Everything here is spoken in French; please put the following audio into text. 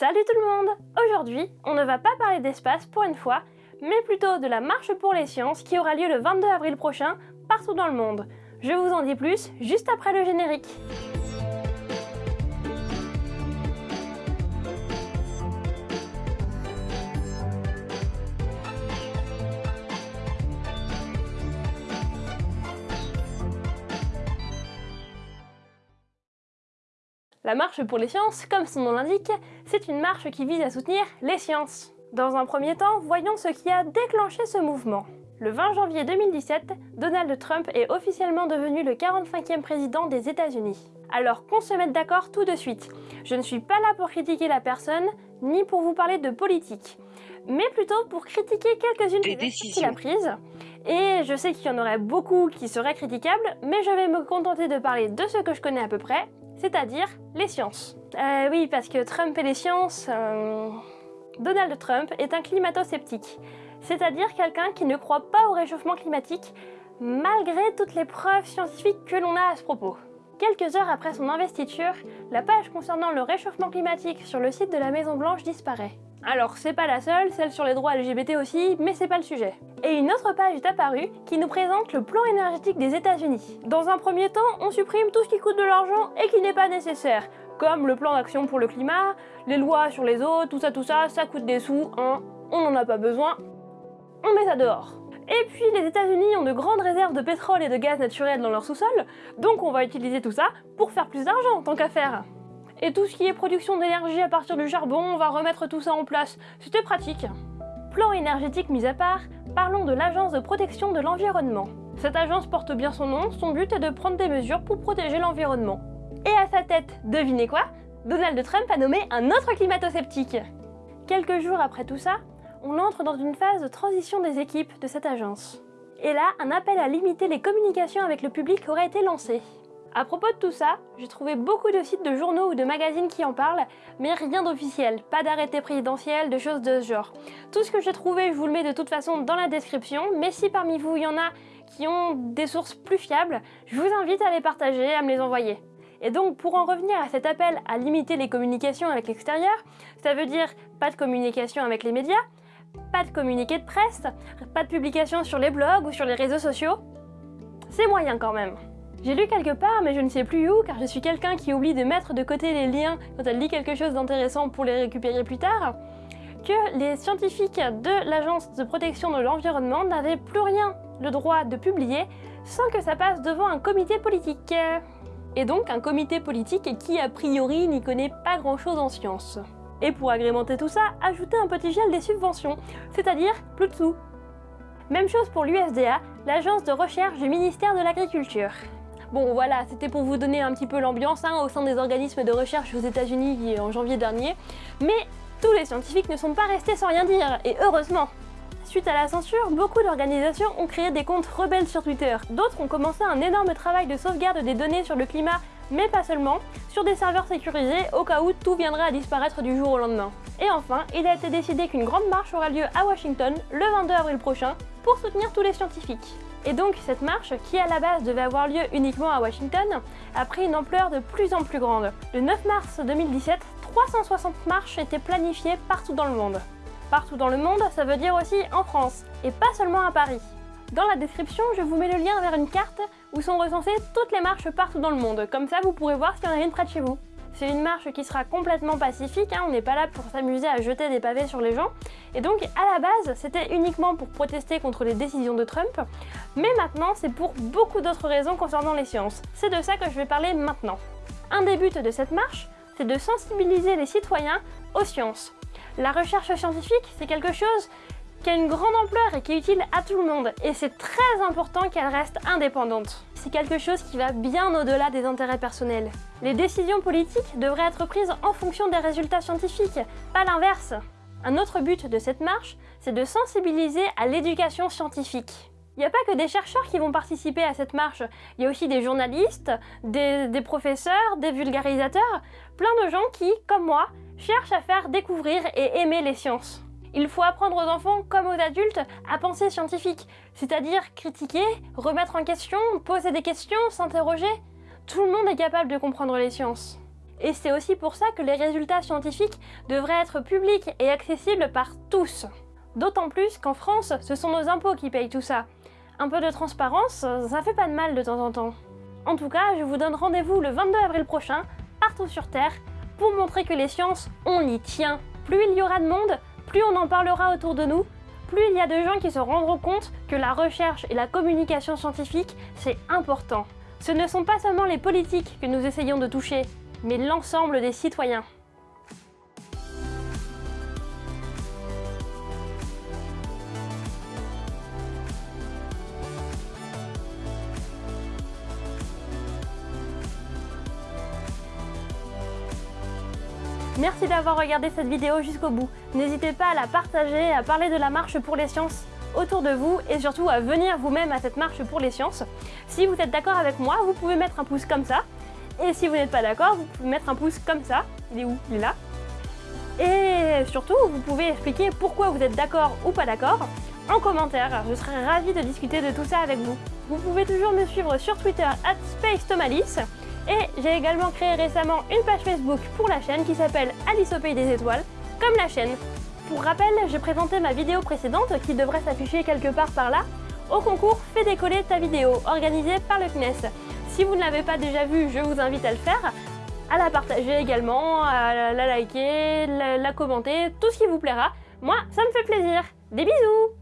Salut tout le monde Aujourd'hui, on ne va pas parler d'espace pour une fois, mais plutôt de la marche pour les sciences qui aura lieu le 22 avril prochain partout dans le monde. Je vous en dis plus juste après le générique. La marche pour les sciences, comme son nom l'indique, c'est une marche qui vise à soutenir les sciences. Dans un premier temps, voyons ce qui a déclenché ce mouvement. Le 20 janvier 2017, Donald Trump est officiellement devenu le 45e président des États-Unis. Alors qu'on se mette d'accord tout de suite. Je ne suis pas là pour critiquer la personne, ni pour vous parler de politique, mais plutôt pour critiquer quelques-unes des décisions qu'il a prises. Et je sais qu'il y en aurait beaucoup qui seraient critiquables, mais je vais me contenter de parler de ce que je connais à peu près, c'est-à-dire les sciences. Euh, oui, parce que Trump et les sciences... Euh, Donald Trump est un climato-sceptique, c'est-à-dire quelqu'un qui ne croit pas au réchauffement climatique, malgré toutes les preuves scientifiques que l'on a à ce propos. Quelques heures après son investiture, la page concernant le réchauffement climatique sur le site de la Maison Blanche disparaît. Alors c'est pas la seule, celle sur les droits LGBT aussi, mais c'est pas le sujet. Et une autre page est apparue qui nous présente le plan énergétique des États-Unis. Dans un premier temps, on supprime tout ce qui coûte de l'argent et qui n'est pas nécessaire, comme le plan d'action pour le climat, les lois sur les eaux, tout ça tout ça, ça coûte des sous, hein, on n'en a pas besoin, on met ça dehors. Et puis les États-Unis ont de grandes réserves de pétrole et de gaz naturel dans leur sous-sol, donc on va utiliser tout ça pour faire plus d'argent, tant qu'à faire. Et tout ce qui est production d'énergie à partir du charbon, on va remettre tout ça en place. C'était pratique. Plan énergétique mis à part, parlons de l'Agence de protection de l'environnement. Cette agence porte bien son nom, son but est de prendre des mesures pour protéger l'environnement. Et à sa tête, devinez quoi? Donald Trump a nommé un autre climato-sceptique. Quelques jours après tout ça, on entre dans une phase de transition des équipes de cette agence. Et là, un appel à limiter les communications avec le public aurait été lancé. À propos de tout ça, j'ai trouvé beaucoup de sites de journaux ou de magazines qui en parlent, mais rien d'officiel, pas d'arrêté présidentiel, de choses de ce genre. Tout ce que j'ai trouvé, je vous le mets de toute façon dans la description, mais si parmi vous il y en a qui ont des sources plus fiables, je vous invite à les partager, à me les envoyer. Et donc pour en revenir à cet appel à limiter les communications avec l'extérieur, ça veut dire pas de communication avec les médias, pas de communiqué de presse, pas de publication sur les blogs ou sur les réseaux sociaux. C'est moyen quand même. J'ai lu quelque part, mais je ne sais plus où, car je suis quelqu'un qui oublie de mettre de côté les liens quand elle lit quelque chose d'intéressant pour les récupérer plus tard, que les scientifiques de l'Agence de protection de l'environnement n'avaient plus rien le droit de publier sans que ça passe devant un comité politique. Et donc un comité politique qui a priori n'y connaît pas grand chose en sciences. Et pour agrémenter tout ça, ajouter un petit gel des subventions, c'est-à-dire plus de sous. Même chose pour l'USDA, l'agence de recherche du ministère de l'Agriculture. Bon voilà, c'était pour vous donner un petit peu l'ambiance hein, au sein des organismes de recherche aux États-Unis en janvier dernier, mais tous les scientifiques ne sont pas restés sans rien dire, et heureusement Suite à la censure, beaucoup d'organisations ont créé des comptes rebelles sur Twitter. D'autres ont commencé un énorme travail de sauvegarde des données sur le climat, mais pas seulement, sur des serveurs sécurisés au cas où tout viendrait à disparaître du jour au lendemain. Et enfin, il a été décidé qu'une grande marche aura lieu à Washington le 22 avril prochain pour soutenir tous les scientifiques. Et donc cette marche, qui à la base devait avoir lieu uniquement à Washington, a pris une ampleur de plus en plus grande. Le 9 mars 2017, 360 marches étaient planifiées partout dans le monde. Partout dans le monde, ça veut dire aussi en France, et pas seulement à Paris. Dans la description, je vous mets le lien vers une carte où sont recensées toutes les marches partout dans le monde, comme ça vous pourrez voir s'il y en a une près de chez vous. C'est une marche qui sera complètement pacifique, hein, on n'est pas là pour s'amuser à jeter des pavés sur les gens. Et donc à la base, c'était uniquement pour protester contre les décisions de Trump, mais maintenant c'est pour beaucoup d'autres raisons concernant les sciences. C'est de ça que je vais parler maintenant. Un des buts de cette marche, c'est de sensibiliser les citoyens aux sciences. La recherche scientifique, c'est quelque chose qui a une grande ampleur et qui est utile à tout le monde. Et c'est très important qu'elle reste indépendante. C'est quelque chose qui va bien au-delà des intérêts personnels. Les décisions politiques devraient être prises en fonction des résultats scientifiques, pas l'inverse. Un autre but de cette marche, c'est de sensibiliser à l'éducation scientifique. Il n'y a pas que des chercheurs qui vont participer à cette marche, il y a aussi des journalistes, des, professeurs, des vulgarisateurs, plein de gens qui, comme moi, cherchent à faire découvrir et aimer les sciences. Il faut apprendre aux enfants comme aux adultes à penser scientifique, c'est-à-dire critiquer, remettre en question, poser des questions, s'interroger. Tout le monde est capable de comprendre les sciences. Et c'est aussi pour ça que les résultats scientifiques devraient être publics et accessibles par tous. D'autant plus qu'en France, ce sont nos impôts qui payent tout ça. Un peu de transparence, ça fait pas de mal de temps en temps. En tout cas, je vous donne rendez-vous le 22 avril prochain, partout sur Terre, pour montrer que les sciences, on y tient. Plus il y aura de monde, plus on en parlera autour de nous, plus il y a de gens qui se rendront compte que la recherche et la communication scientifique, c'est important. Ce ne sont pas seulement les politiques que nous essayons de toucher, mais l'ensemble des citoyens. Merci d'avoir regardé cette vidéo jusqu'au bout. N'hésitez pas à la partager, à parler de la marche pour les sciences autour de vous et surtout à venir vous-même à cette marche pour les sciences. Si vous êtes d'accord avec moi, vous pouvez mettre un pouce comme ça. Et si vous n'êtes pas d'accord, vous pouvez mettre un pouce comme ça. Il est où? Il est là. Et surtout, vous pouvez expliquer pourquoi vous êtes d'accord ou pas d'accord en commentaire. Je serai ravie de discuter de tout ça avec vous. Vous pouvez toujours me suivre sur Twitter at SpaceTomalis. Et j'ai également créé récemment une page Facebook pour la chaîne qui s'appelle Alice au Pays des Étoiles, comme la chaîne. Pour rappel, j'ai présenté ma vidéo précédente, qui devrait s'afficher quelque part par là, au concours Fais décoller ta vidéo, organisé par le CNES. Si vous ne l'avez pas déjà vu, je vous invite à le faire, à la partager également, à la liker, la commenter, tout ce qui vous plaira. Moi, ça me fait plaisir. Des bisous